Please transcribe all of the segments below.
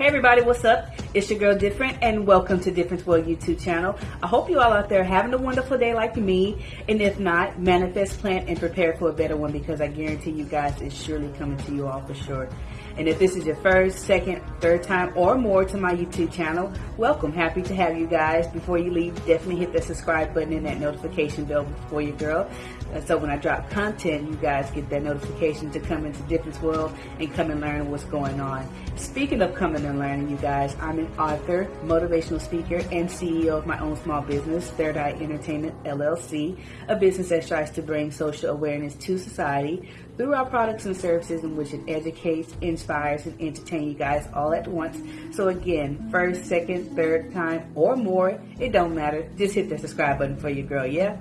Hey everybody, what's up? It's your girl Different and welcome to Difference World YouTube channel. I hope you all out there having a wonderful day like me. And if not, manifest, plan, and prepare for a better one because I guarantee you guys it's surely coming to you all for sure. And if this is your first, second, third time or more to my YouTube channel, welcome. Happy to have you guys. Before you leave, definitely hit the subscribe button and that notification bell for your girl. Uh, so when I drop content, you guys get that notification to come into Difference World and come and learn what's going on. Speaking of coming and learning, you guys, I'm an author, motivational speaker, and CEO of my own small business, Third Eye Entertainment LLC, a business that strives to bring social awareness to society through our products and services in which it educates, inspires, and entertains you guys all at once. So again, first, second, third time, or more, it don't matter. Just hit the subscribe button for your girl, yeah?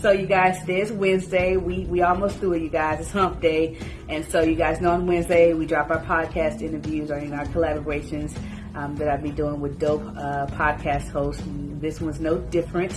So you guys, this Wednesday, we, we almost through it, you guys. It's hump day. And so you guys know on Wednesday, we drop our podcast interviews or in our collaborations um, that I'll be doing with dope uh, podcast hosts. This one's no different.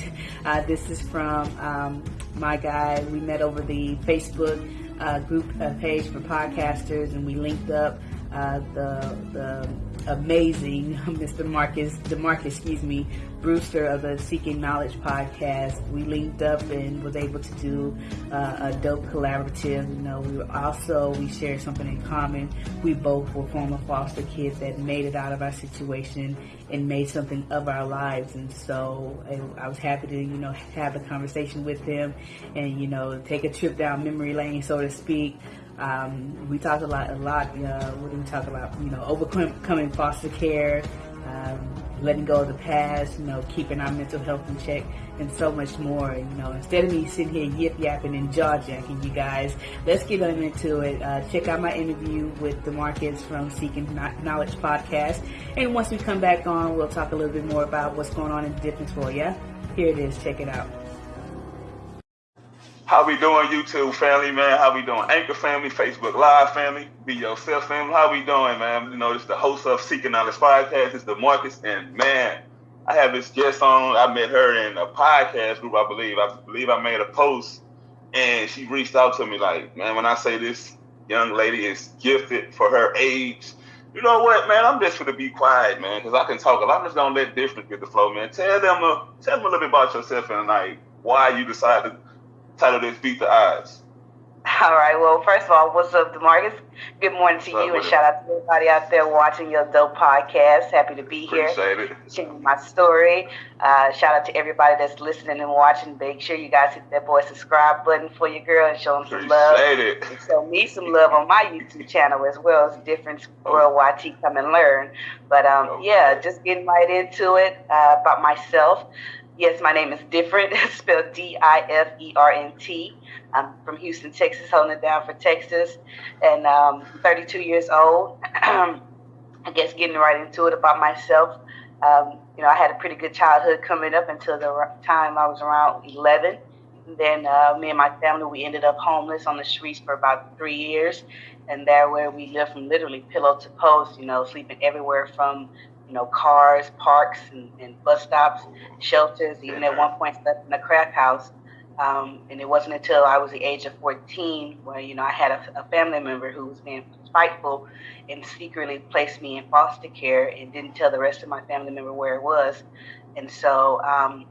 Uh, this is from um, my guy. We met over the Facebook uh, group uh, page for podcasters, and we linked up uh, the the amazing Mr. Marcus, DeMarcus, excuse me, Brewster of the Seeking Knowledge podcast. We linked up and was able to do uh, a dope collaborative. You know, we were also we shared something in common. We both were former foster kids that made it out of our situation and made something of our lives. And so I was happy to you know have a conversation with him and you know take a trip down memory lane, so to speak. Um, we talked a lot, a lot. Uh, do we talk about? You know, overcoming foster care, um, letting go of the past. You know, keeping our mental health in check, and so much more. You know, instead of me sitting here yip yapping and jaw jacking, you guys, let's get on into it. Uh, check out my interview with DeMarcus from Seeking Knowledge podcast, and once we come back on, we'll talk a little bit more about what's going on in the difference. Here it is. Check it out. How we doing, YouTube family, man? How we doing, Anchor family, Facebook Live family, Be Yourself family? How we doing, man? You know, this is the host of Seeking Knowledge Podcast. It's DeMarcus, and man, I have this guest on. I met her in a podcast group, I believe. I believe I made a post, and she reached out to me like, man, when I say this young lady is gifted for her age, you know what, man? I'm just gonna be quiet, man, because I can talk. I'm just gonna let different get the flow, man. Tell them, a, tell them a little bit about yourself and like why you decided title this Beat the Odds. All right. Well, first of all, what's up, DeMarcus? Good morning to you, and shout out to everybody out there watching your dope podcast. Happy to be here. Appreciate it. Sharing my story. Uh, shout out to everybody that's listening and watching. Make sure you guys hit that boy subscribe button for your girl and show them some love. It. And show me some love on my YouTube channel as well as Difference oh. World Come and Learn. But um, oh. yeah, just getting right into it uh, about myself. Yes, my name is Different, spelled D I F E R N T. I'm from Houston, Texas, holding it down for Texas, and um, 32 years old. I guess getting right into it about myself. Um, you know, I had a pretty good childhood coming up until the time I was around 11. And then uh, me and my family, we ended up homeless on the streets for about three years. And there where we lived from literally pillow to post, you know, sleeping everywhere from you know, cars, parks, and, and bus stops, shelters, even at one point slept in a crack house. Um, and it wasn't until I was the age of 14 where, you know, I had a, a, family member who was being spiteful and secretly placed me in foster care and didn't tell the rest of my family member where it was. And so um,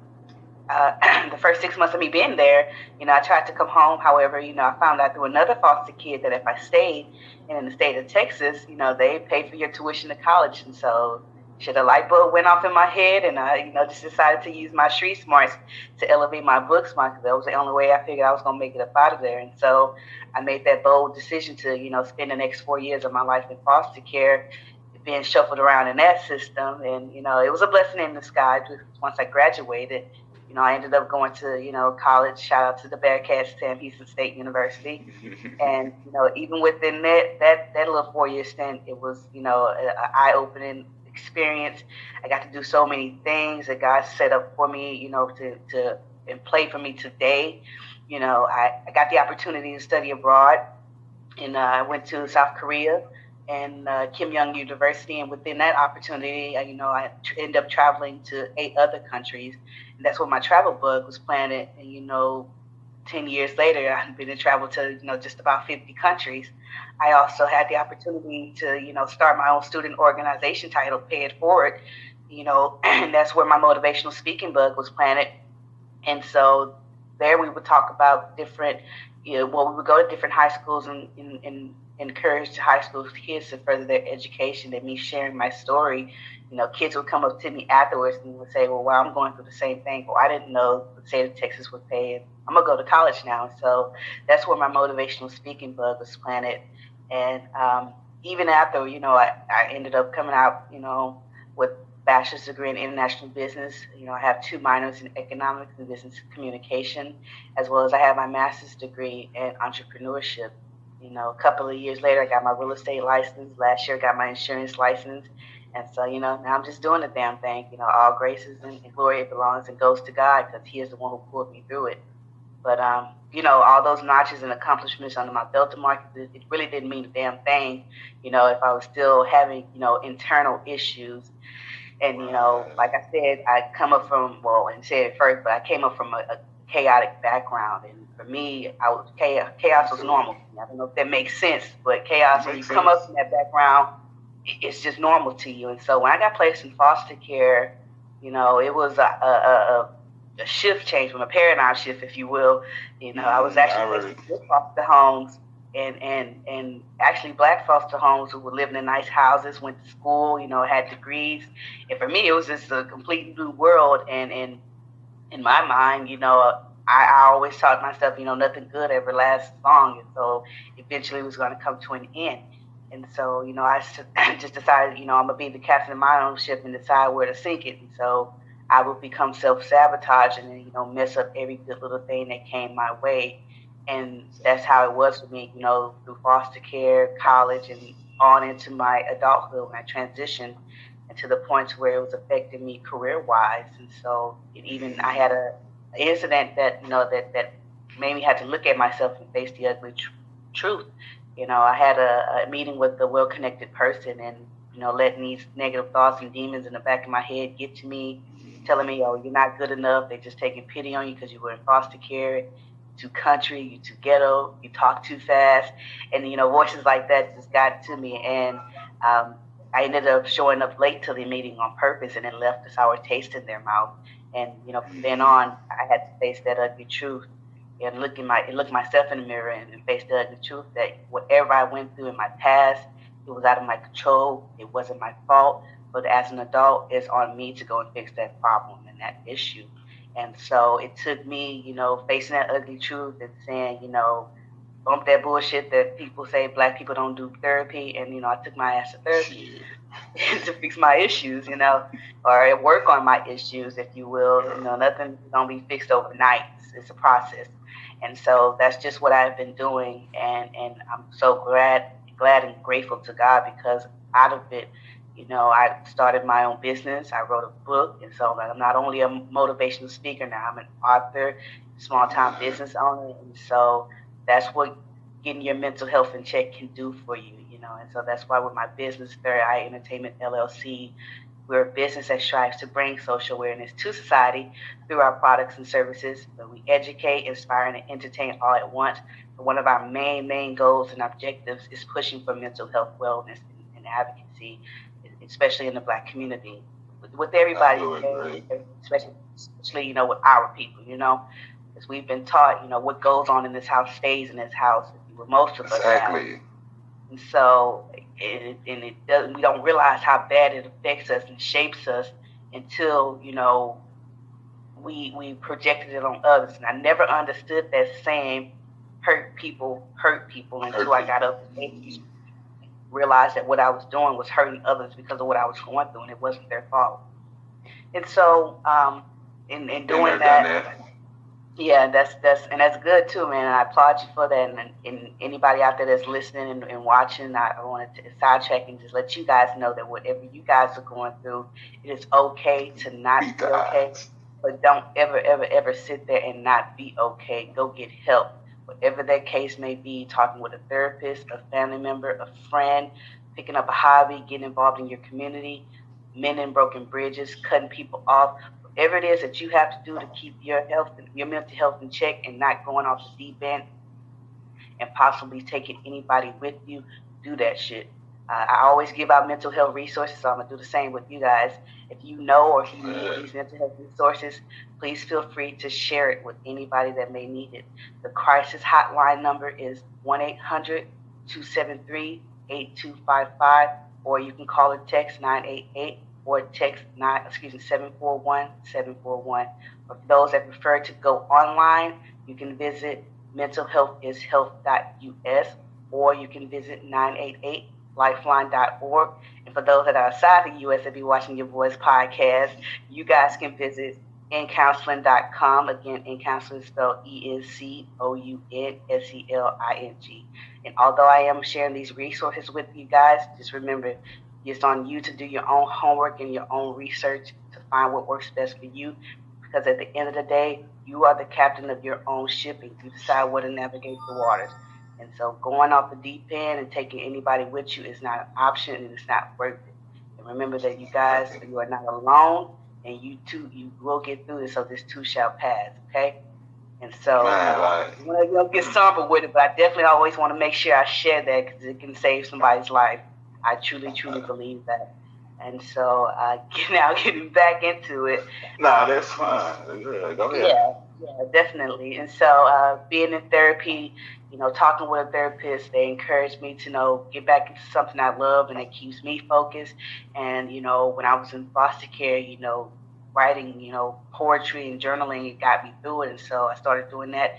uh, the first six months of me being there, you know, I tried to come home. However, you know, I found out through another foster kid that if I stayed in the state of Texas, you know, they paid for your tuition to college. And so should a light bulb went off in my head and I, you know, just decided to use my street smarts to elevate my book smart because that was the only way I figured I was gonna make it up out of there. And so I made that bold decision to, you know, spend the next four years of my life in foster care, being shuffled around in that system. And, you know, it was a blessing in disguise once I graduated. You know, I ended up going to, you know, college. Shout out to the Bearcats, Sam Houston State University. and, you know, even within that that that little four year stint, it was, you know, an eye opening experience. I got to do so many things that God set up for me, you know, to, to and play for me today. You know, I, I got the opportunity to study abroad, and uh, I went to South Korea and uh, Keimyung University, and within that opportunity, uh, you know, I end up traveling to eight other countries, and that's where my travel bug was planted. And you know, 10 years later, I've been to travel to, you know, just about 50 countries. I also had the opportunity to, you know, start my own student organization titled Pay It Forward, you know, and that's where my motivational speaking bug was planted. And so there we would talk about different, you know, well, we would go to different high schools and, and, and encourage high school kids to further their education and me sharing my story you know, kids would come up to me afterwards and would say, well, well, I'm going through the same thing. Well, I didn't know the state of Texas would pay. I'm going to go to college now. So that's where my motivational speaking bug was planted. And um, even after, you know, I, I ended up coming out, you know, with bachelor's degree in international business. You know, I have two minors in economics and business communication, as well as I have my master's degree in entrepreneurship. You know, a couple of years later, I got my real estate license. Last year, I got my insurance license. And so, you know, now I'm just doing the damn thing. You know, all graces and, and glory belongs and goes to God because He is the one who pulled me through it. But, um, you know, all those notches and accomplishments under my belt, mark, it, it really didn't mean a damn thing. You know, if I was still having, you know, internal issues. And, you know, like I said, I come up from, well, and said it first, but I came up from a, a chaotic background. And for me, I was chaos, chaos was normal. I don't know if that makes sense, but chaos, when you come up from that background, it's just normal to you. And so when I got placed in foster care, you know, it was a, a, a, a shift change from a paradigm shift, if you will. You know, I was mm, actually placed in foster homes and, and, and actually black foster homes who were living in nice houses, went to school, you know, had degrees. And for me, it was just a complete new world. And, and in my mind, you know, I, I always taught myself, you know, nothing good ever lasts long. And so eventually it was going to come to an end. And so, you know, I just decided, you know, I'm gonna be the captain of my own ship and decide where to sink it. And so I would become self sabotaging and, you know, mess up every good little thing that came my way. And that's how it was for me, you know, through foster care, college, and on into my adulthood when I transitioned and to the point where it was affecting me career wise. And so even I had a incident that, you know, that, that made me have to look at myself and face the ugly tr- truth you know, I had a, a meeting with a well connected person and, you know, letting these negative thoughts and demons in the back of my head get to me, telling me, oh, you're not good enough. They're just taking pity on you because you were in foster care, too country, you too ghetto, you talk too fast. And, you know, voices like that just got to me. And um, I ended up showing up late to the meeting on purpose and then left a sour taste in their mouth. And, you know, from then on, I had to face that ugly truth and look in my look myself in the mirror and, and face the ugly truth that whatever I went through in my past, it was out of my control. It wasn't my fault. But as an adult, it's on me to go and fix that problem and that issue. And so it took me, you know, facing that ugly truth and saying, you know, bump that bullshit that people say black people don't do therapy. And, you know, I took my ass to therapy to fix my issues, you know, or work on my issues, if you will. You know, nothing's going to be fixed overnight. It's, it's a process. And so that's just what I've been doing. And, and I'm so glad, glad and grateful to God because out of it, you know, I started my own business. I wrote a book. And so I'm not only a motivational speaker now, I'm an author, small time business owner. And so that's what getting your mental health in check can do for you, you know. And so that's why with my business, Third Eye Entertainment LLC, we're a business that strives to bring social awareness to society through our products and services. But we educate, inspire, and entertain all at once. But one of our main, main goals and objectives is pushing for mental health wellness and, and advocacy, especially in the Black community. With, with everybody, especially, especially, you know, with our people, you know, because we've been taught, you know, what goes on in this house stays in this house. With most of us. Exactly. And so, it, and it doesn't, we don't realize how bad it affects us and shapes us until, you know, we, we projected it on others. And I never understood that saying, hurt people, hurt people, until hurt I got up and realized that what I was doing was hurting others because of what I was going through, and it wasn't their fault. And so, um, in, in doing that, yeah, that's that's and that's good too, man. And I applaud you for that. And, and anybody out there that's listening and, and watching, I, I wanted to sidetrack and just let you guys know that whatever you guys are going through, it is okay to not be okay. But don't ever, ever, ever sit there and not be okay. Go get help, whatever that case may be. Talking with a therapist, a family member, a friend, picking up a hobby, getting involved in your community, mending broken bridges, cutting people off whatever it is that you have to do to keep your health, your mental health in check, and not going off the deep end, and possibly taking anybody with you, do that shit. Uh, I always give out mental health resources, so I'm gonna do the same with you guys. If you know or if you need these mental health resources, please feel free to share it with anybody that may need it. The crisis hotline number is 1 800 273 8255, or you can call or text 988 or text nine, excuse me, 741 741. For those that prefer to go online, you can visit mentalhealthishealth.us or you can visit 988 lifeline.org. And for those that are outside the U.S. that be watching your voice podcast, you guys can visit encounseling.com. Again, encounseling is spelled E-N-C-O-U-N-S-E-L-I-N-G. And although I am sharing these resources with you guys, just remember it's on you to do your own homework and your own research to find what works best for you. Because at the end of the day, you are the captain of your own ship and you decide where to navigate the waters. And so going off the deep end and taking anybody with you is not an option and it's not worth it. And remember that you guys, you are not alone and you too, you will get through this, so this too shall pass, okay? And so uh, I'm going to get somber with it, but I definitely always want to make sure I share that because it can save somebody's life. I truly, truly believe that. And so uh, now getting back into it. Nah, that's fine. Go ahead. Yeah, yeah, definitely. And so uh, being in therapy, you know, talking with a therapist, they encouraged me to know get back into something I love and it keeps me focused. And you know, when I was in foster care, you know, writing, you know, poetry and journaling, it got me through it. And so I started doing that.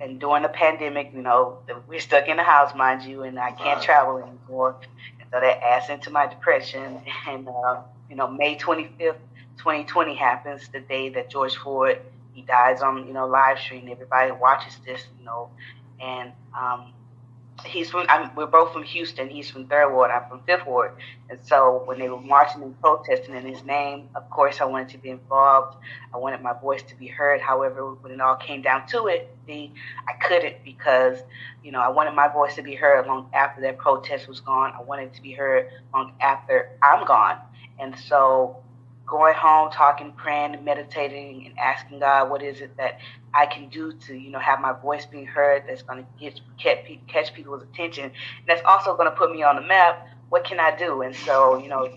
And during the pandemic, you know, we're stuck in the house, mind you, and I can't travel anymore. And so that adds into my depression. And uh, you know, May 25th, 2020 happens, the day that George Floyd he dies on you know live stream. Everybody watches this, you know, and um, he's from. I'm, we're both from Houston. He's from Third Ward. I'm from Fifth Ward. And so when they were marching and protesting in his name, of course I wanted to be involved. I wanted my voice to be heard. However, when it all came down to it, the I couldn't because you know I wanted my voice to be heard long after that protest was gone. I wanted to be heard long after I'm gone. And so going home, talking, praying, meditating, and asking God, what is it that I can do to, you know, have my voice being heard that's going to get catch people's attention. And that's also going to put me on the map. What can I do? And so, you know,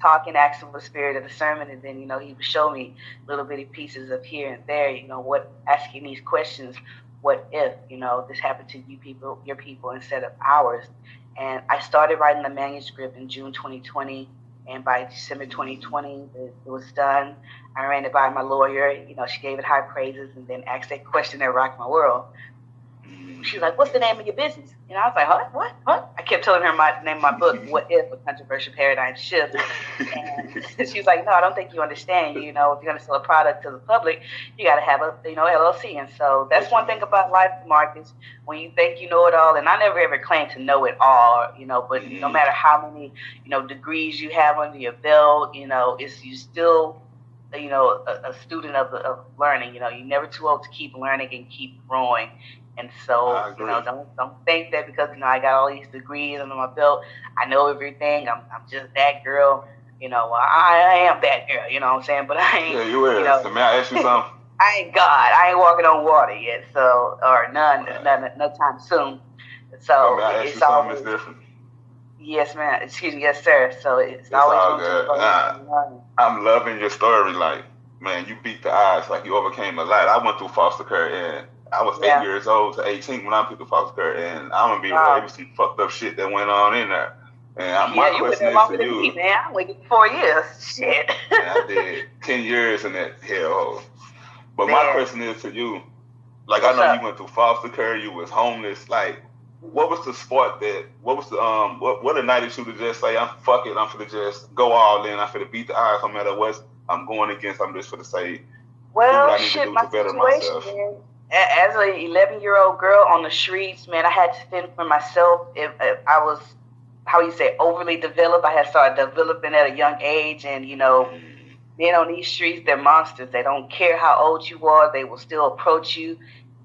talking, asking for the spirit of discernment, and then, you know, he would show me little bitty pieces of here and there, you know, what asking these questions, what if, you know, this happened to you people, your people instead of ours. And I started writing the manuscript in June 2020 and by December 2020, it, was done. I ran it by my lawyer. You know, she gave it high praises and then asked that question that rocked my world. She was like, "What's the name of your business?" And I was like, "What? What? What?" I kept telling her my name of my book, "What If: A Controversial Paradigm Shift." And she was like, "No, I don't think you understand. You know, if you're going to sell a product to the public, you got to have a you know LLC." And so that's one thing about life, Marcus. When you think you know it all, and I never ever claimed to know it all, you know, but no matter how many you know degrees you have under your belt, you know, it's you still you know, a, a student of, of learning. You know, you're never too old to keep learning and keep growing. And so, you know, don't don't think that because you know I got all these degrees under my belt, I know everything. I'm I'm just that girl. You know, I, I am that girl. You know what I'm saying? But I ain't. Yeah, you is. You know, so may I ask you something? I ain't God. I ain't walking on water yet. So, or none, right. none, no time soon. So, so it's always different. Yes, ma'am. Excuse me, yes, sir. So it's, it's always all good. Nah, I'm loving your story. Like, man, you beat the odds. Like you overcame a lot. I went through foster care and I was yeah. eight years old to 18 when I picked the foster care, and I'm gonna be wow. real. There was some fucked up shit that went on in there. And I, my yeah, question is to you, me, man. I waited four years. Shit. I did ten years in that hellhole. But man. my question is to you, like What's I know up? you went through foster care, you was homeless. Like, what was the sport that? What was the um? What what a night that you to just say, I'm fuck it, I'm for to just go all in. I'm for to beat the odds, no matter what I'm going against. I'm just for to say. Well, shit, my situation, man as an 11 year old girl on the streets, man, I had to fend for myself. If, if, I was, how you say, overly developed, I had started developing at a young age. And, you know, being on these streets, they're monsters. They don't care how old you are, they will still approach you.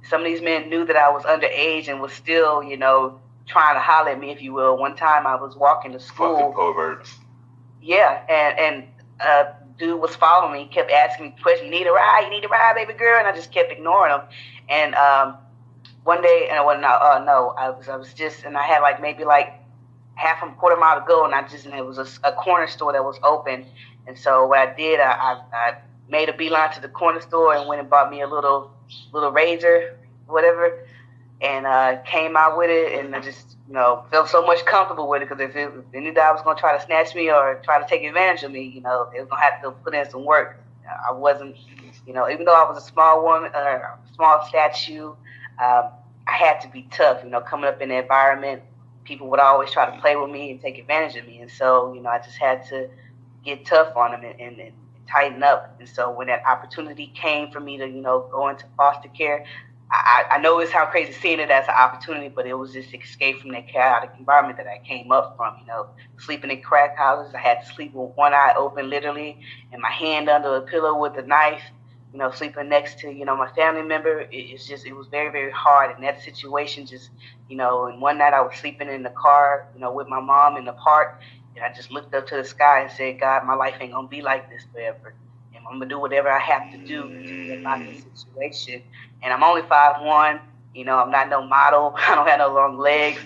Some of these men knew that I was underage and was still, you know, trying to holler at me, if you will. One time I was walking to school. Fucking perverts. Yeah, and, and, uh, dude was following me, He kept asking me questions. You need a ride? You need a ride, baby girl? And I just kept ignoring him. And um, one day, and I wasn't, uh, no, I was, I was just, and I had like maybe like half a quarter mile to go, and I just, and it was a, a corner store that was open. And so what I did, I, I, I made a beeline to the corner store and went and bought me a little, little razor, whatever, and uh, came out with it, and I just, you know, felt so much comfortable with it because if, if any guy was gonna try to snatch me or try to take advantage of me, you know, they was gonna have to put in some work. I wasn't, you know, even though I was a small woman, uh, small statue, um, I had to be tough. You know, coming up in the environment, people would always try to play with me and take advantage of me, and so you know, I just had to get tough on them and, and, and tighten up. And so when that opportunity came for me to, you know, go into foster care, I, I know it's how crazy seeing it as an opportunity, but it was just escape from that chaotic environment that I came up from. You know, sleeping in crack houses, I had to sleep with one eye open, literally, and my hand under a pillow with a knife. You know, sleeping next to you know my family member. It, it's just it was very very hard, and that situation just you know. And one night I was sleeping in the car, you know, with my mom in the park, and I just looked up to the sky and said, God, my life ain't gonna be like this forever. I'm gonna do whatever I have to do to get out of this situation and I'm only five one. You know, I'm not no model. I don't have no long legs,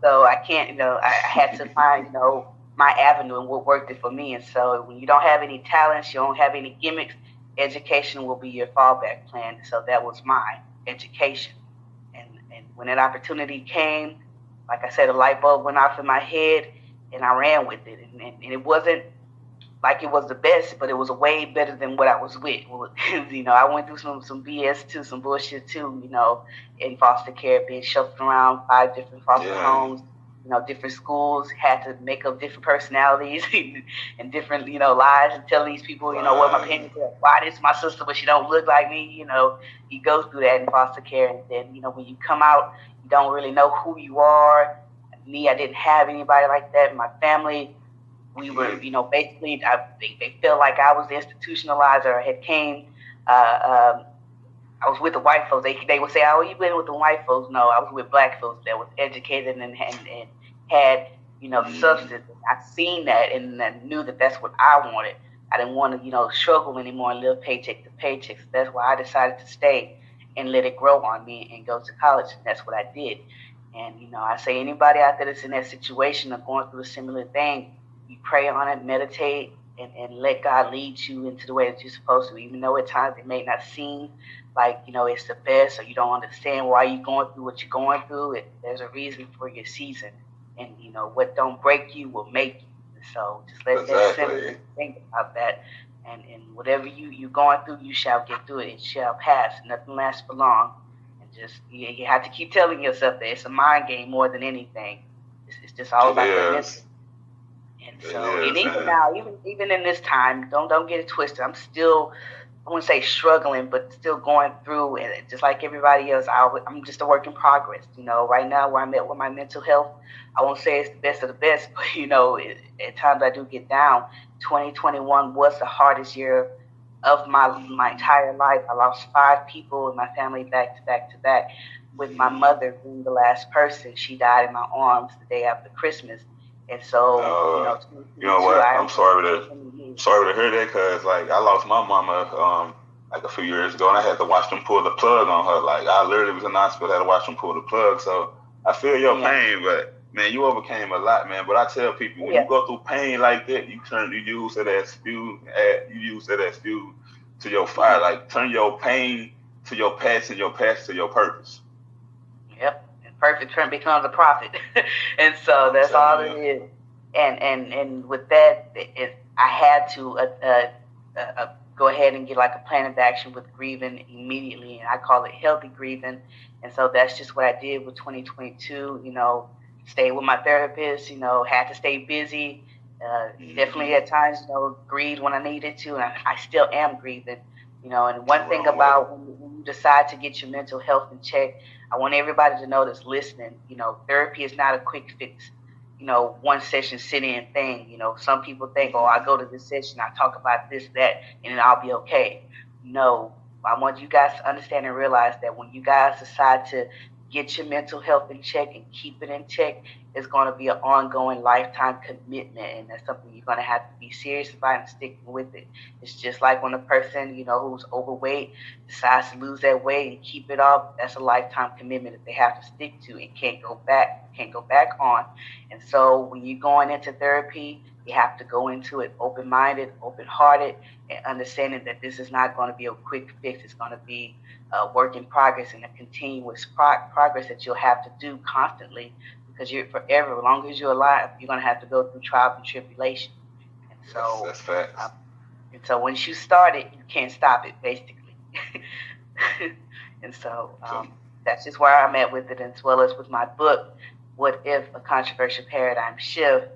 so I can't. You know, I, I had to find you know my avenue and what worked it for me. And so when you don't have any talents, you don't have any gimmicks, education will be your fallback plan. So that was my education. And and when that opportunity came, like I said, a light bulb went off in my head, and I ran with it. And, and, and it wasn't like it was the best, but it was way better than what I was with. you know, I went through some some BS too, some bullshit too. You know, in foster care, being shuffled around five different foster yeah. homes. You know, different schools had to make up different personalities and different, you know, lies and tell these people, you know, what my parents are. Why this my sister, but she don't look like me. You know, you go through that in foster care, and then you know when you come out, you don't really know who you are. Me, I didn't have anybody like that. My family we were, you know, basically, I, they, they felt like I was the institutionalizer. I had came, uh, um, I was with the white folks. They, they would say, oh, you been with the white folks. No, I was with black folks that was educated and, and, and had, you know, mm. substance. I seen that and I knew that that's what I wanted. I didn't want to, you know, struggle anymore and live paycheck to paycheck. So that's why I decided to stay and let it grow on me and go to college. And that's what I did. And, you know, I say anybody out there that's in that situation or going through a similar thing, you pray on it, meditate, and, and let God lead you into the way that you're supposed to, even though at times it may not seem like, you know, it's the best or you don't understand why you're going through what you're going through. It, there's a reason for your season. And, you know, what don't break you will make you. So just let exactly. that think about that. And, and whatever you, you're going through, you shall get through it. It shall pass. Nothing lasts for long. And just, you, you have to keep telling yourself that it's a mind game more than anything. It's, it's just all about the mental so and even now, even even in this time, don't don't get it twisted. I'm still I wouldn't say struggling, but still going through it. Just like everybody else, I, am just a work in progress. You know, right now where I'm at with my mental health, I won't say it's the best of the best, but you know, it, at times I do get down. 2021 was the hardest year of my my entire life. I lost five people in my family back to back to back. With my mother being the last person, she died in my arms the day after Christmas. And so, uh, you know, you know what? I'm sorry to sorry to hear that because like I lost my mama um like a few years ago and I had to watch them pull the plug on her. Like I literally was in the hospital, had to watch them pull the plug. So I feel your yeah. pain, but man, you overcame a lot, man. But I tell people when yeah. you go through pain like that, you turn you use it as fuel. You use it as fuel to your fire. Like turn your pain to your passion, your passion to your purpose. Perfect trend becomes a profit. and so that's all it is. And and and with that, it, I had to uh, uh, uh, uh, go ahead and get like a plan of action with grieving immediately, and I call it healthy grieving. And so that's just what I did with 2022. You know, stay with my therapist. You know, had to stay busy. Uh, mm-hmm. Definitely at times, you know, grieved when I needed to, and I, I still am grieving. You know, and one thing about when you decide to get your mental health in check, I want everybody to know that's listening, you know, therapy is not a quick fix, you know, one session sit in thing. You know, some people think, oh, I go to this session, I talk about this, that, and then I'll be okay. No, I want you guys to understand and realize that when you guys decide to get your mental health in check and keep it in check, is going to be an ongoing lifetime commitment, and that's something you're going to have to be serious about and sticking with it. It's just like when a person, you know, who's overweight decides to lose that weight and keep it off. That's a lifetime commitment that they have to stick to and can't go back, can't go back on. And so when you're going into therapy, you have to go into it open-minded, open-hearted, and understanding that this is not going to be a quick fix. It's going to be a work in progress and a continuous pro- progress that you'll have to do constantly because you're forever. As long as you're alive, you're gonna have to go through trials and tribulation. And so that's, that's facts. Um, and so once you start it, you can't stop it, basically. and so um, that's just where I'm at with it, as well as with my book, "What If: A Controversial Paradigm Shift."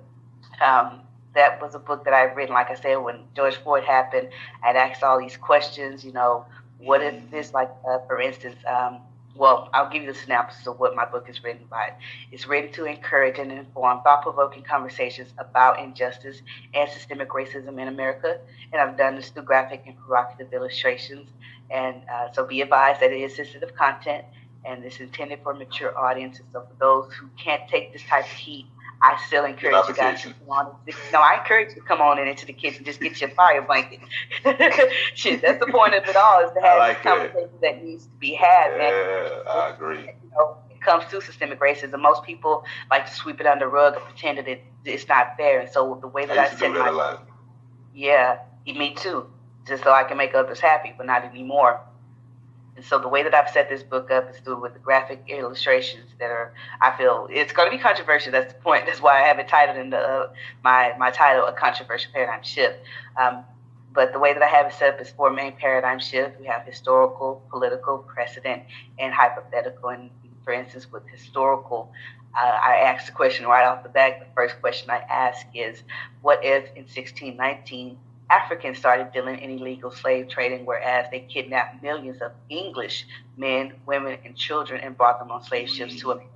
Um, that was a book that I've written. Like I said, when George Floyd happened, I'd asked all these questions. You know, what if this, like, uh, for instance, um, well, I'll give you the synopsis of what my book is written by. It's written to encourage and inform thought provoking conversations about injustice and systemic racism in America. And I've done this through graphic and provocative illustrations. And uh, so be advised that it is sensitive content and it's intended for mature audiences. So for those who can't take this type of heat, I still encourage you guys to come on. No, I encourage you to come on in into the kitchen. Just get your fire blanket. Shit, that's the point of it all is to have like conversation that needs to be had. Yeah, and, I agree. You know, it comes to systemic racism. Most people like to sweep it under the rug and pretend that it, it's not there. And so the way that I, I set my yeah, me too, just so I can make others happy, but not anymore. And so the way that I've set this book up is through with the graphic illustrations that are, I feel, it's going to be controversial. That's the point. That's why I have it titled in the uh, my my title, a controversial paradigm shift. Um, but the way that I have it set up is four main paradigm shifts. We have historical, political, precedent, and hypothetical. And for instance, with historical, uh, I asked the question right off the bat. The first question I ask is, what if in 1619 Africans started dealing in illegal slave trading, whereas they kidnapped millions of English men, women, and children and brought them on slave ships to America.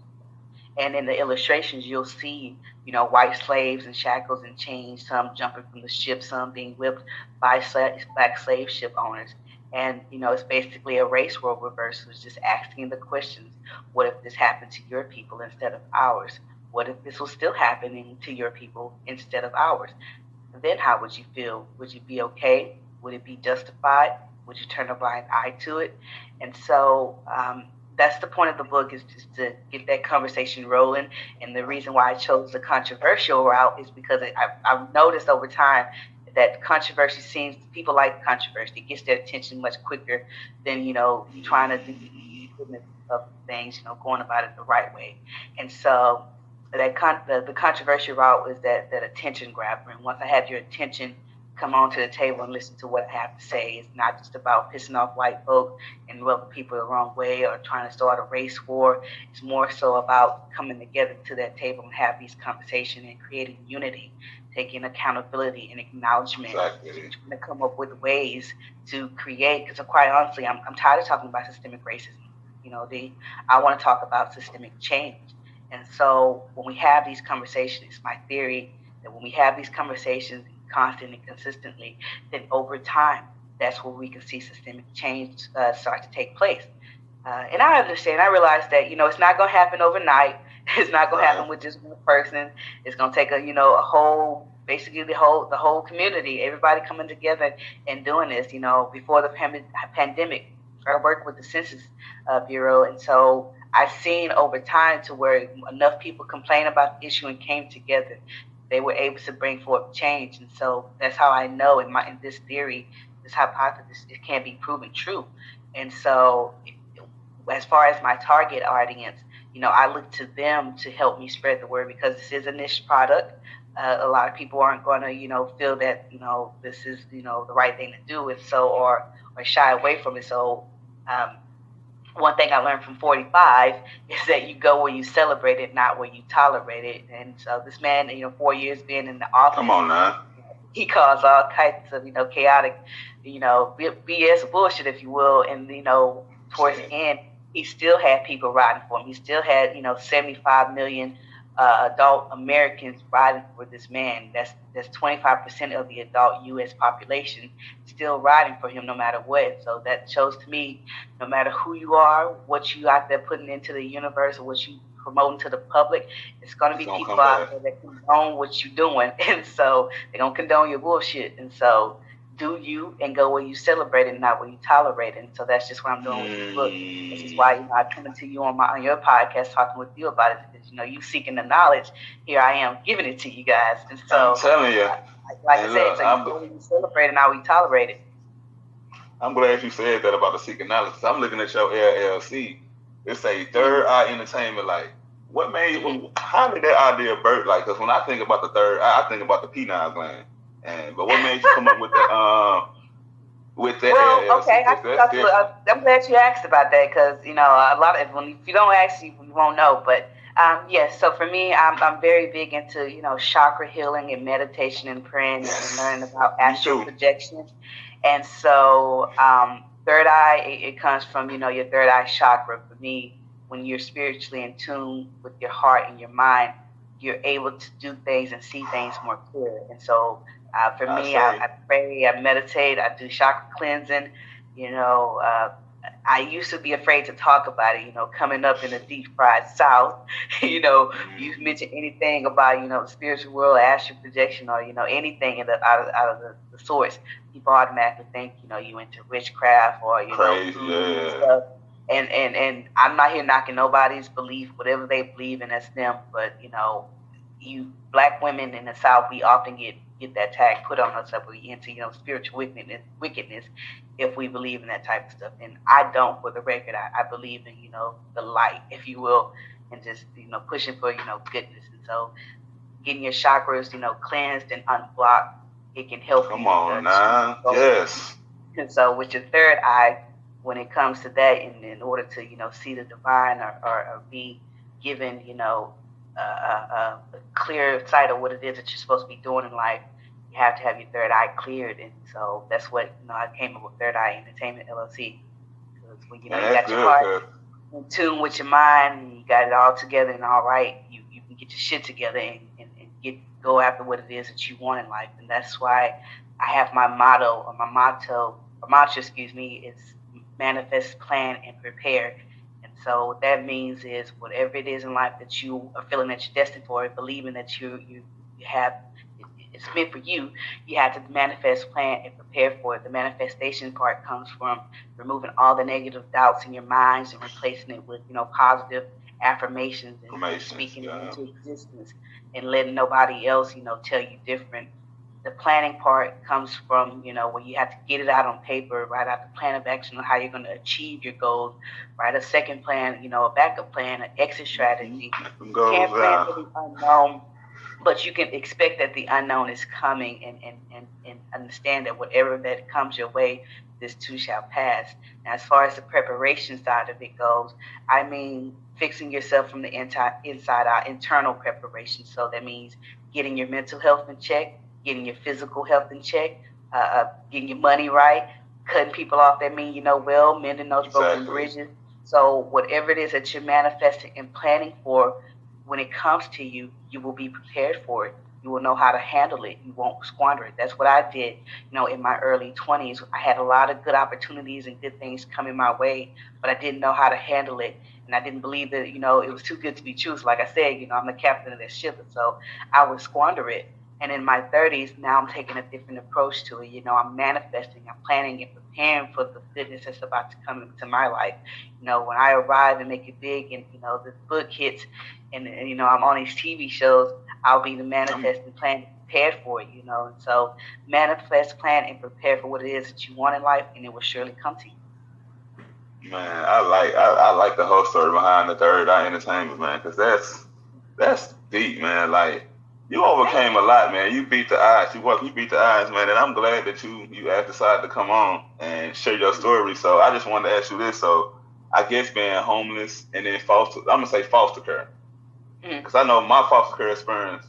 And in the illustrations, you'll see, you know, white slaves in shackles and chains, some jumping from the ship, some being whipped by black slave ship owners. And, you know, it's basically a race world reversal. It's just asking the questions what if this happened to your people instead of ours? What if this was still happening to your people instead of ours? Then how would you feel? Would you be okay? Would it be justified? Would you turn a blind eye to it? And so um, that's the point of the book is just to get that conversation rolling. And the reason why I chose the controversial route is because I, I've noticed over time that controversy seems people like controversy. It gets their attention much quicker than you know trying to do things, you know, going about it the right way. And so that con- the, the controversial route is that that attention grabber. And once I have your attention, come onto the table and listen to what I have to say. It's not just about pissing off white folk and rubbing people the wrong way or trying to start a race war. It's more so about coming together to that table and have these conversations and creating unity, taking accountability and acknowledgement, exactly. trying to come up with ways to create. Because quite honestly, I'm, I'm tired of talking about systemic racism. You know, the I want to talk about systemic change. And so when we have these conversations, it's my theory that when we have these conversations constantly, and consistently, then over time, that's where we can see systemic change uh, start to take place. Uh, and I understand, I realize that, you know, it's not going to happen overnight. It's not going to happen with just one person. It's going to take a, you know, a whole, basically the whole, the whole community, everybody coming together and doing this, you know, before the pandemic. I worked with the Census uh, Bureau. And so I've seen over time to where enough people complain about the issue and came together, they were able to bring forth change. And so that's how I know in my in this theory, this hypothesis, it can be proven true. And so, as far as my target audience, you know, I look to them to help me spread the word because this is a niche product. Uh, a lot of people aren't going to, you know, feel that, you know, this is, you know, the right thing to do, and so or or shy away from it. So um, one thing I learned from 45 is that you go where you celebrate it, not where you tolerate it. And so this man, you know, four years being in the office. Come on now. He caused all kinds of, you know, chaotic, you know, BS bullshit, if you will. And, you know, towards the end, he still had people riding for him. He still had, you know, 75 million uh, adult Americans riding for this man. That's that's 25% of the adult U.S. population still riding for him, no matter what. So that shows to me, no matter who you are, what you out there putting into the universe, or what you promoting to the public, it's going to be people out there that condone what you're doing. And so they're going to condone your bullshit. And so do you and go where you celebrate it, not where you tolerate it. And so that's just what I'm doing with this book. This is why you know I come to you on my on your podcast talking with you about it because you know you seeking the knowledge. Here I am giving it to you guys. And so I'm telling you, like, like I said, look, so where you celebrate it, not where you tolerate it. I'm glad you said that about the seeking knowledge. I'm looking at your LLC. It's a third eye entertainment. Like, what made? Mm-hmm. How did that idea birth? Like, because when I think about the third I think about the pineal gland. And but what made you come up with that? Um, with that? Well, okay, I, I, am glad you asked about that because you know a lot of when if you don't ask, you, you won't know. But um, yes, so for me, I'm, I'm very big into you know chakra healing and meditation and praying and learning about astral projection. And so, um, third eye, it, it comes from you know your third eye chakra. For me, when you're spiritually in tune with your heart and your mind, you're able to do things and see things more clear. And so uh, for me, I, I, pray, I meditate, I do chakra cleansing. You know, uh, I used to be afraid to talk about it. You know, coming up in the deep fried South, you know, mm-hmm. you mention anything about you know the spiritual world, astral projection, or you know anything in the, out of out of the, the source, people automatically think you know you into witchcraft or you Crazy, know stuff. And and and I'm not here knocking nobody's belief, whatever they believe in, that's them. But you know, you black women in the South, we often get get that tag put on us that we into you know spiritual wickedness, wickedness if we believe in that type of stuff. And I don't, for the record, I, I believe in you know the light, if you will, and just you know pushing for you know goodness. And so getting your chakras you know cleansed and unblocked, it can help. Come you, on now, yes. And so with your third eye, when it comes to that, in, in order to you know see the divine or, or, or be given you know a, a, clear sight of what it is that you're supposed to be doing in life, you have to have your third eye cleared. And so that's what you know I came up with Third Eye Entertainment LLC. Because when you know you got your heart in tune with your mind, and you got it all together and all right, you, you can get your shit together and, and, and get go after what it is that you want in life. And that's why I have my motto or my motto, or mantra, excuse me, is manifest, plan, and prepare. And so what that means is whatever it is in life that you are feeling that you're destined for, believing that you you, you have it's meant for you, you have to manifest, plan, and prepare for it. The manifestation part comes from removing all the negative doubts in your minds and replacing it with, you know, positive affirmations and speaking yeah. into existence and letting nobody else, you know, tell you different. The planning part comes from, you know, where you have to get it out on paper, write out the plan of action on how you're going to achieve your goals, write a second plan, you know, a backup plan, an exit mm-hmm. strategy. Goals, Can't plan for the unknown but you can expect that the unknown is coming and, and, and, and understand that whatever that comes your way, this too shall pass. Now, as far as the preparation side of it goes, I mean fixing yourself from the inside, inside out, internal preparation. So that means getting your mental health in check, getting your physical health in check, uh, uh getting your money right, cutting people off that mean you know well, mending those exactly. broken bridges. So whatever it is that you're manifesting and planning for, when it comes to you, you will be prepared for it. You will know how to handle it. You won't squander it. That's what I did. You know, in my early 20s, I had a lot of good opportunities and good things coming my way, but I didn't know how to handle it. And I didn't believe that, you know, it was too good to be true. So like I said, you know, I'm the captain of this ship. And so I would squander it. And in my 30s, now I'm taking a different approach to it. You know, I'm manifesting, I'm planning and preparing for the goodness that's about to come into my life. You know, when I arrive and make it big and, you know, this book hits and, and you know, I'm on these TV shows, I'll be the manifest and plan prepared for it, you know. And so manifest, plan, and prepare for what it is that you want in life, and it will surely come to you. Man, I like I, I like the whole story behind the third eye entertainment, man, because that's that's deep, man. Like you overcame a lot, man. You beat the odds. You walk, you beat the odds, man. And I'm glad that you you have decided to come on and share your story. So I just wanted to ask you this. So I guess being homeless and then foster, I'm gonna say foster care, because mm. I know my foster care experience,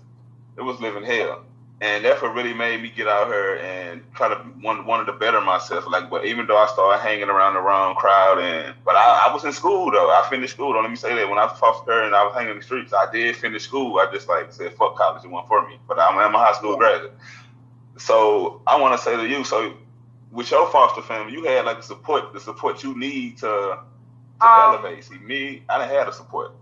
it was living hell and that's what really made me get out here and try to want wanted to better myself. Like, but even though I started hanging around the wrong crowd, and but I, I was in school though. I finished school. Don't let me say that. When I was foster and I was hanging in the streets, I did finish school. I just like said, "Fuck college, it wasn't for me." But I'm, I'm a high school graduate. So I want to say to you, so with your foster family, you had like the support, the support you need to to um, elevate. See, me, I didn't have the support.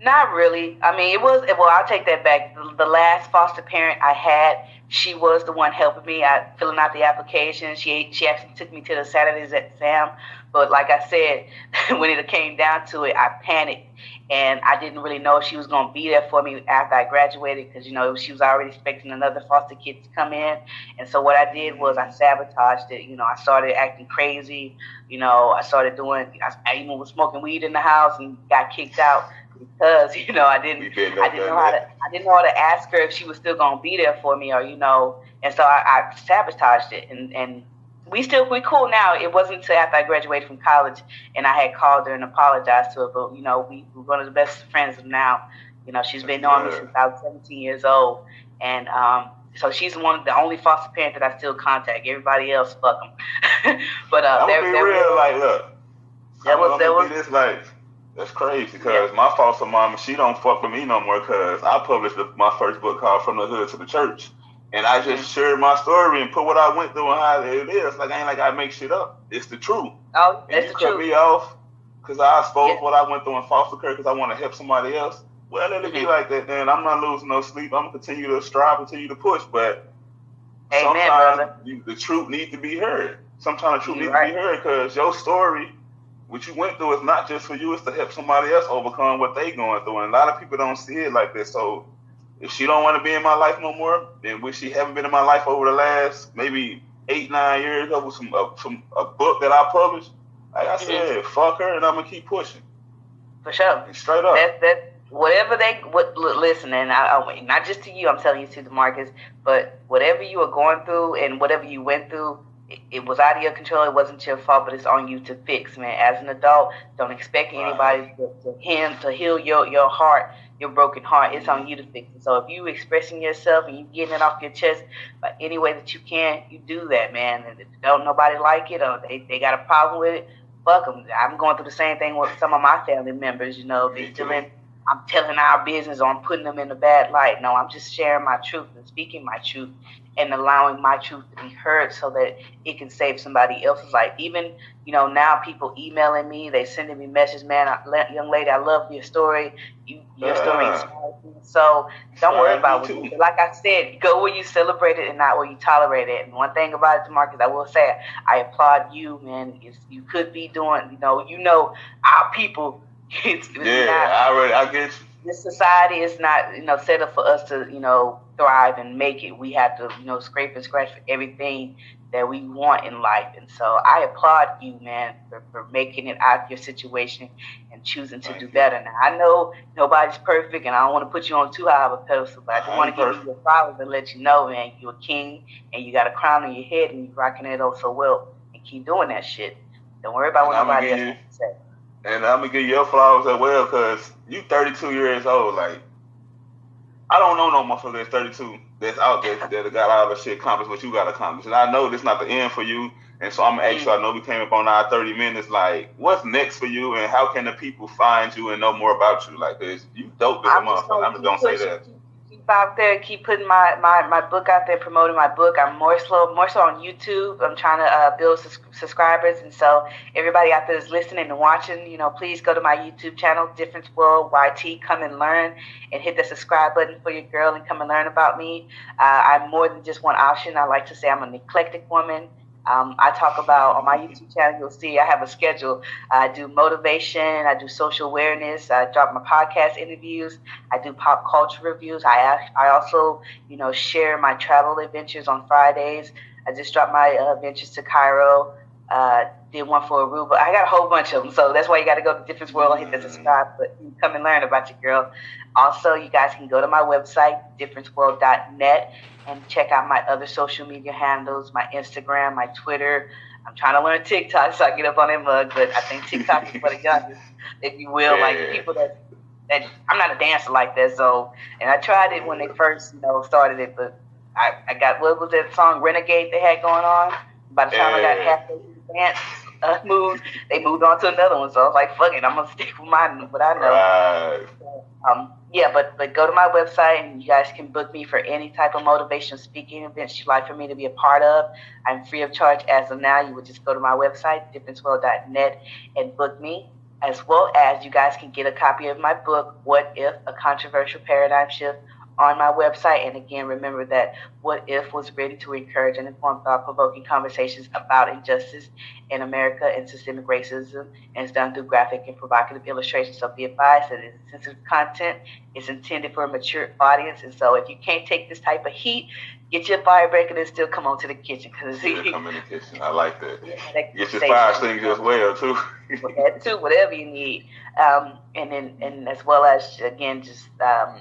Not really. I mean, it was. Well, I'll take that back. The, the, last foster parent I had, she was the one helping me. I filling out the application. She she actually took me to the Saturday's exam. But like I said, when it came down to it, I panicked, and I didn't really know if she was going to be there for me after I graduated because you know she was already expecting another foster kid to come in. And so what I did was I sabotaged it. You know, I started acting crazy. You know, I started doing. I, I even was smoking weed in the house and got kicked out because you know I didn't I didn't know how to I didn't know how to ask her if she was still gonna be there for me or you know and so I, I sabotaged it and and we still we cool now. It wasn't until after I graduated from college and I had called her and apologized to her, but you know we we're one of the best friends now. You know she's been knowing me since I was 17 years old, and um, so she's one of the only foster parent that I still contact. Everybody else, fuck them. but uh, I'm there, be there real, was, like look, there was there was this like that's crazy because yeah. my foster mama, she don't fuck with me no more because I published the, my first book called From the Hood to the Church. And I just mm-hmm. shared my story and put what I went through and how it is. Like, I ain't like I make shit up. It's the truth. Oh, and you cut me off because I exposed yeah. what I went through in foster care because I want to help somebody else. Well, let it mm-hmm. be like that then. I'm not losing no sleep. I'm going to continue to strive, continue to push. But Amen, sometimes you, the truth needs to be heard. Sometimes the truth needs right. to be heard because your story what you went through is not just for you; it's to help somebody else overcome what they going through. And a lot of people don't see it like this. So if she don't want to be in my life no more, then wish she haven't been in my life over the last maybe eight nine years over some uh, some a book that I published. Like I mm-hmm. said, fuck her, and I'm gonna keep pushing. For sure. And straight up. That that whatever they what listen, and I, I not just to you, I'm telling you to the Marcus, but whatever you are going through and whatever you went through, it, was out of your control. It wasn't your fault, but it's on you to fix, man. As an adult, don't expect anybody to, to him to heal your your heart, your broken heart. It's on mm-hmm. you to fix it. So if you expressing yourself and you getting it off your chest by any way that you can, you do that, man. And if don't nobody like it or they, they got a problem with it, fuck them. I'm going through the same thing with some of my family members. You know, they mm-hmm. feeling I'm telling our business or I'm putting them in a bad light. No, I'm just sharing my truth and speaking my truth and allowing my truth to be heard so that it can save somebody else's life. Even, you know, now people emailing me, they sending me messages, man, I, young lady, I love your story. You, your story inspires me. So don't worry about it. Like I said, go where you celebrate it and not where you tolerate it. And one thing about it, Marcus, I will say, I applaud you, man. It's, you could be doing, you know, you know, our people. It's, it's yeah, not, I, already, I get you. This society is not, you know, set up for us to, you know, thrive and make it, we have to, you know, scrape and scratch for everything that we want in life. And so I applaud you, man, for, for making it out of your situation and choosing to Thank do you. better. Now, I know nobody's perfect and I don't want to put you on too high of a pedestal, but I just want to give you your flowers and let you know, man, you're a king and you got a crown on your head and you're rocking it oh so well. And keep doing that shit. Don't worry about what nobody else say. And I'm to give you your flowers as well because you 32 years old. Like, I don't know no motherfucker that's 32 that's out there that got all the shit accomplished what you got accomplished. And I know this not the end for you. And so I'm gonna ask mm. you, I know we came up on our 30 minutes, like, what's next for you and how can the people find you and know more about you? Like, cause you dope as a motherfucker. I'm just gonna say that out there, keep putting my, my, my book out there, promoting my book. I'm more slow, more so on YouTube. I'm trying to uh, build sus- subscribers, and so everybody out there is listening and watching. You know, please go to my YouTube channel, Difference World YT. Come and learn, and hit the subscribe button for your girl, and come and learn about me. Uh, I'm more than just one option. I like to say I'm an eclectic woman. Um, I talk about on my YouTube channel, you'll see I have a schedule. I do motivation, I do social awareness, I drop my podcast interviews, I do pop culture reviews. I, I also, you know, share my travel adventures on Fridays. I just dropped my uh, adventures to Cairo. Uh, did one for Aruba. I got a whole bunch of them, so that's why you got to go to Difference World and hit the subscribe. But come and learn about your girl. Also, you guys can go to my website, differenceworld.net, and check out my other social media handles, my Instagram, my Twitter. I'm trying to learn TikTok so I get up on that mug, but I think TikTok is for the youngest, if you will, yeah. like people that that I'm not a dancer like that. So, and I tried it when they first, you know, started it, but I, I got what was that song Renegade they had going on. By the time yeah. I got halfway dance uh, moves, they moved on to another one. So I was like, fuck it, I'm gonna stick with my what I know. Right. So, um, yeah, but but go to my website and you guys can book me for any type of motivation speaking events you'd like for me to be a part of. I'm free of charge as of now. You would just go to my website, differenceworld.net, and book me. as well as you guys can get a copy of my book, What If? A Controversial Paradigm Shift on my website. And again, remember that What If was written to encourage and inform thought provoking conversations about injustice in America and systemic racism. And it's done through graphic and provocative illustrations. So be advised that it's sensitive content. It's intended for a mature audience. And so if you can't take this type of heat, get your fire breaker and still come on to the kitchen. Cause yeah, come in the kitchen. I like that. Yeah, get your fire things as well, too. that too, whatever you need. Um, and then, and as well as, again, just, um,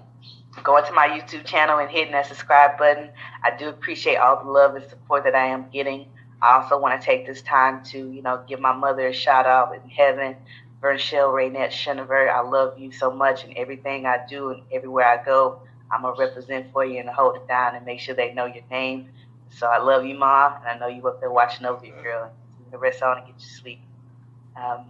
going to my YouTube channel and hitting that subscribe button. I do appreciate all the love and support that I am getting. I also want to take this time to, you know, give my mother a shout out in heaven. Vernshell Raynette Shenever, I love you so much and everything I do and everywhere I go, I'm going to represent for you and hold it down and make sure they know your name. So I love you, Ma, and I know you up there watching over you, girl. The rest on and get you sleep. Um,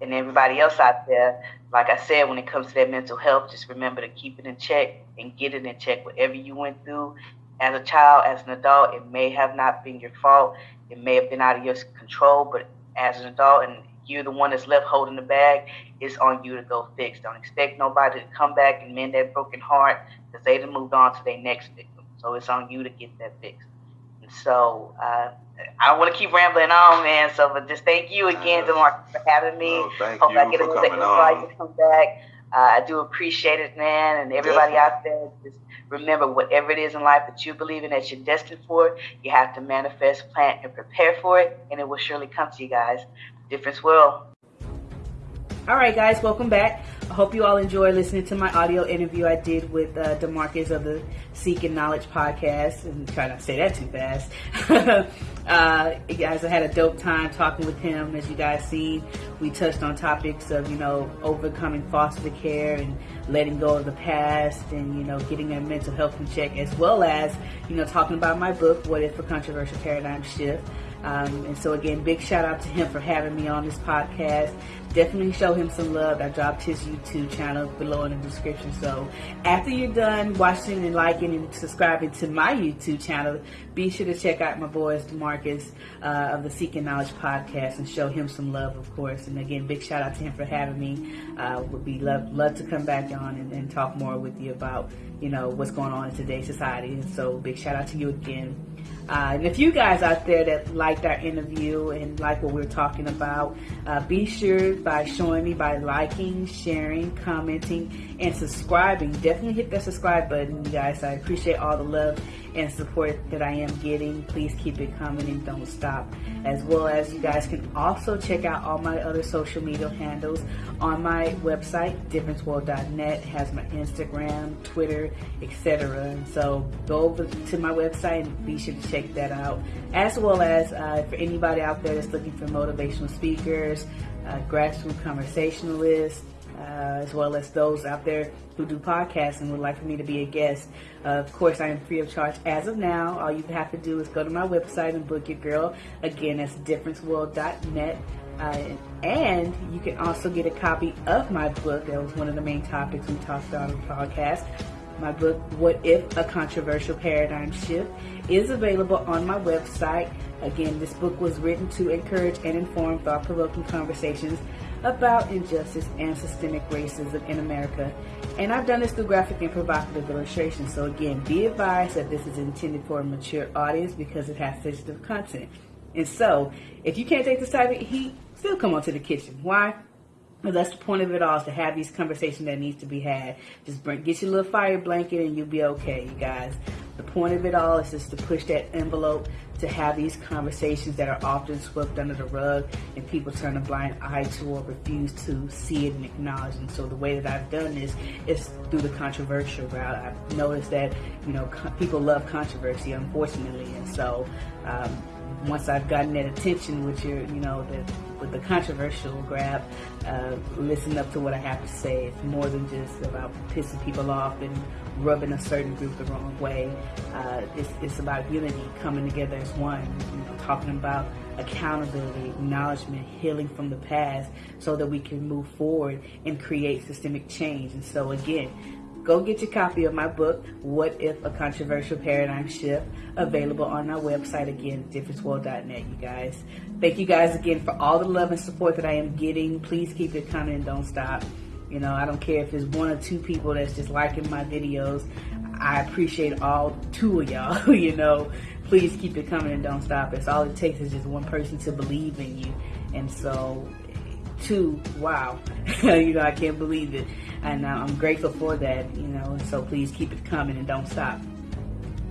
and everybody else out there, like I said, when it comes to that mental health, just remember to keep it in check and get it in check. Whatever you went through as a child, as an adult, it may have not been your fault. It may have been out of your control, but as an adult, and you're the one that's left holding the bag, it's on you to go fix. Don't expect nobody to come back and mend that broken heart because they have moved on to their next victim. So it's on you to get that fixed. So, uh, I don't want to keep rambling on, man. So, but just thank you again, DeMarcus, for having me. Oh, Hope I get another invite to come back. Uh, I do appreciate it, man. And everybody Definitely. out there, just remember whatever it is in life that you believe in, that you're destined for, you have to manifest, plant, and prepare for it, and it will surely come to you guys. Difference World. All right, guys, welcome back. I hope you all enjoy listening to my audio interview I did with uh, Demarcus of the Seeking Knowledge podcast. And try not to say that too fast. uh, guys, I had a dope time talking with him. As you guys seen, we touched on topics of you know overcoming foster care and letting go of the past, and you know getting their mental health check, as well as you know talking about my book, What If a Controversial Paradigm Shift. Um, and so again, big shout out to him for having me on this podcast definitely show him some love. I dropped his YouTube channel below in the description. So after you're done watching and liking and subscribing to my YouTube channel, be sure to check out my boys Demarcus uh, of the Seeking Knowledge podcast and show him some love, of course. And again, big shout out to him for having me. Uh, would be love love to come back on and, and talk more with you about you know what's going on in today's society. And so big shout out to you again. Uh, and if you guys out there that liked our interview and like what we are talking about, uh, be sure by showing me by liking, sharing, commenting, and subscribing. Definitely hit that subscribe button, you guys. I appreciate all the love and support that I am getting. Please keep it coming and don't stop. As well as you guys can also check out all my other social media handles on my website, differenceworld.net. has my Instagram, Twitter, etc. So go over to my website and be sure to check that out. As well as uh, for anybody out there that's looking for motivational speakers, uh, grassroots conversationalists, uh, as well as those out there who do podcasts and would like for me to be a guest. Uh, of course, I am free of charge as of now. All you have to do is go to my website and book your girl. Again, that's differenceworld.net. Uh, and you can also get a copy of my book. That was one of the main topics we talked about on the podcast. My book, What If a Controversial Paradigm Shift, is available on my website. Again, this book was written to encourage and inform thought provoking conversations about injustice and systemic racism in America. And I've done this through graphic and provocative illustration. So again, be advised that this is intended for a mature audience because it has sensitive content. And so, if you can't take this type of heat, still come onto the kitchen. Why? Well, that's the point of it all is to have these conversations that needs to be had. Just bring, get your little fire blanket and you'll be okay, you guys. The point of it all is just to push that envelope to have these conversations that are often swept under the rug and people turn a blind eye to or refuse to see it and acknowledge. And so the way that I've done this is through the controversial route. I've noticed that, you know, people love controversy, unfortunately. And so, um, once I've gotten that attention with your, you know, the, with the controversial grab, uh, listen up to what I have to say. It's more than just about pissing people off and rubbing a certain group the wrong way. Uh, it's, it's about unity, coming together as one, you know, talking about accountability, acknowledgement, healing from the past so that we can move forward and create systemic change. And so again, go get your copy of my book, What If a Controversial Paradigm Shift, available on our website again, differenceworld.net, you guys. Thank you guys again for all the love and support that I am getting. Please keep it coming and don't stop. You know, I don't care if it's one or two people that's just liking my videos. I appreciate all two of y'all, you know. Please keep it coming and don't stop. It's all it takes is just one person to believe in you. And so two, wow, you know, I can't believe it. And uh, I'm grateful for that, you know, so please keep it coming and don't stop.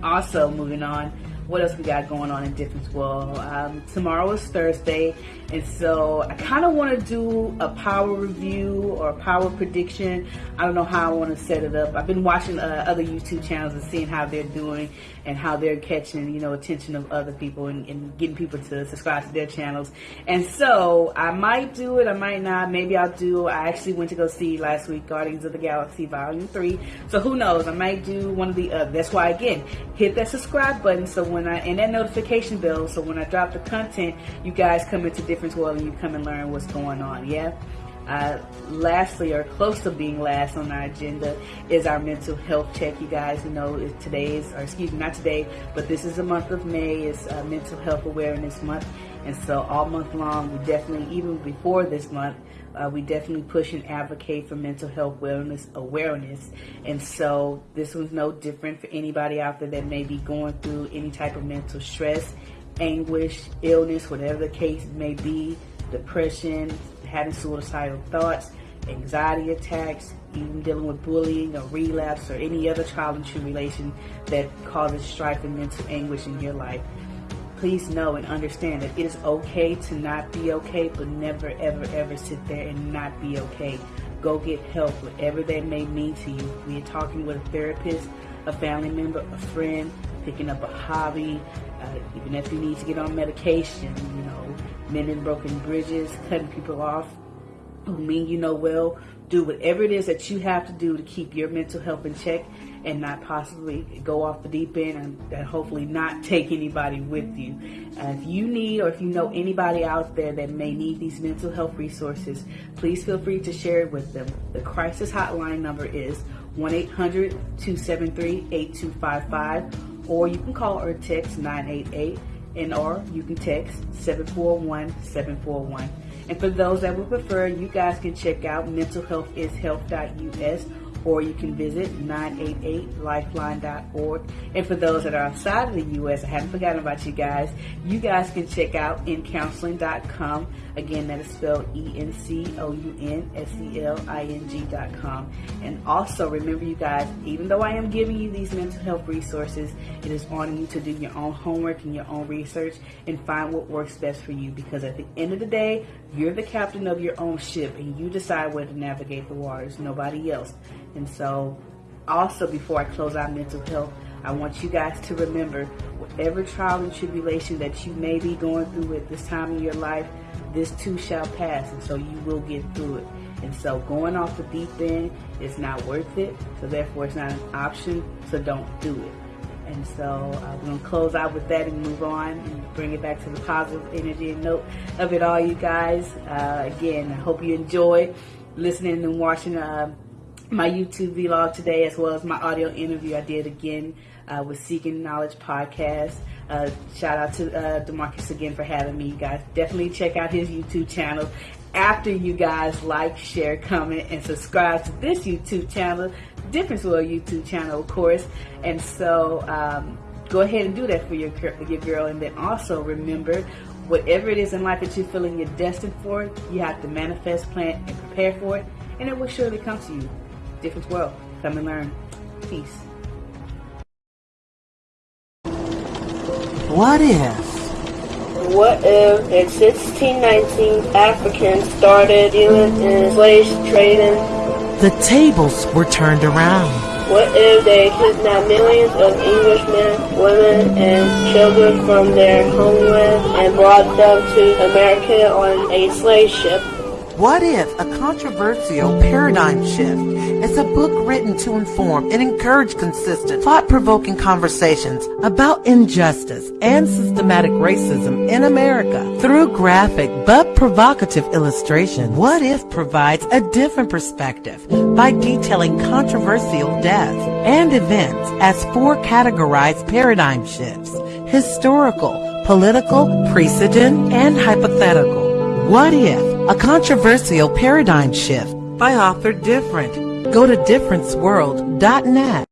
Also, moving on, what else we got going on in Difference World? Um, tomorrow is Thursday, and so I kind of want to do a power review or a power prediction. I don't know how I want to set it up. I've been watching uh, other YouTube channels and seeing how they're doing and how they're catching, you know, attention of other people and, and getting people to subscribe to their channels. And so I might do it, I might not. Maybe I'll do. I actually went to go see last week Guardians of the Galaxy Volume Three. So who knows? I might do one of the other. That's why again, hit that subscribe button so when I and that notification bell so when I drop the content, you guys come into Difference World and you come and learn what's going on. Yeah. Uh, lastly, or close to being last on our agenda, is our mental health check. You guys you know today is, or excuse me, not today, but this is the month of May. It's uh, Mental Health Awareness Month, and so all month long, we definitely, even before this month, uh, we definitely push and advocate for mental health wellness awareness. And so this was no different for anybody out there that may be going through any type of mental stress anguish, illness, whatever the case may be, depression, having suicidal thoughts, anxiety attacks, even dealing with bullying or relapse or any other child and tribulation that causes strife and mental anguish in your life. Please know and understand that it is okay to not be okay, but never, ever, ever sit there and not be okay. Go get help, whatever that may mean to you. We are talking with a therapist, a family member, a friend, picking up a hobby, uh, even if you need to get on medication, you know, mending broken bridges, cutting people off who mean you know well. Do whatever it is that you have to do to keep your mental health in check and not possibly go off the deep end and, and hopefully not take anybody with you. Uh, if you need or if you know anybody out there that may need these mental health resources, please feel free to share it with them. The crisis hotline number is 1 800 273 8255 or you can call or text 988 and or you can text 741-741. And for those that would prefer, you guys can check out mentalhealthishealth.us or you can visit 988lifeline.org. And for those that are outside of the U.S., I haven't forgotten about you guys. You guys can check out encounseling.com. Again, that is spelled E-N-C-O-U-N-S-E-L-I-N-G.com. And also remember, you guys, even though I am giving you these mental health resources, it is on you to do your own homework and your own research and find what works best for you. Because at the end of the day, you're the captain of your own ship and you decide where to navigate the waters, nobody else. And so, also before I close out mental health, I want you guys to remember whatever trial and tribulation that you may be going through at this time in your life, this too shall pass. And so you will get through it. And so going off the deep end is not worth it. So therefore it's not an option. So don't do it. And so uh, we're going to close out with that and move on and bring it back to the positive energy and note of it all, you guys. Uh, again, I hope you enjoyed listening and watching uh, my YouTube vlog today, as well as my audio interview I did again uh, with Seeking Knowledge Podcast. Uh, shout out to uh, Demarcus again for having me, you guys. Definitely check out his YouTube channel after you guys like, share, comment, and subscribe to this YouTube channel, Difference World YouTube channel, of course. And so um, go ahead and do that for your, your girl. And then also remember, whatever it is in life that you're feeling you're destined for, you have to manifest, plan, and prepare for it, and it will surely come to you. Difference World. Come and learn. Peace. What if? What if in 1619 Africans started dealing in slave trading? The tables were turned around. What if they kidnapped millions of Englishmen, women, and children from their homeland and brought them to America on a slave ship? What if a controversial paradigm shift is a book written to inform and encourage consistent, thought-provoking conversations about injustice and systematic racism in America. Through graphic but provocative illustration, What If provides a different perspective by detailing controversial deaths and events as four categorized paradigm shifts, historical, political, precedent, and hypothetical. What If? A controversial paradigm shift by author Different. Go to differenceworld.net.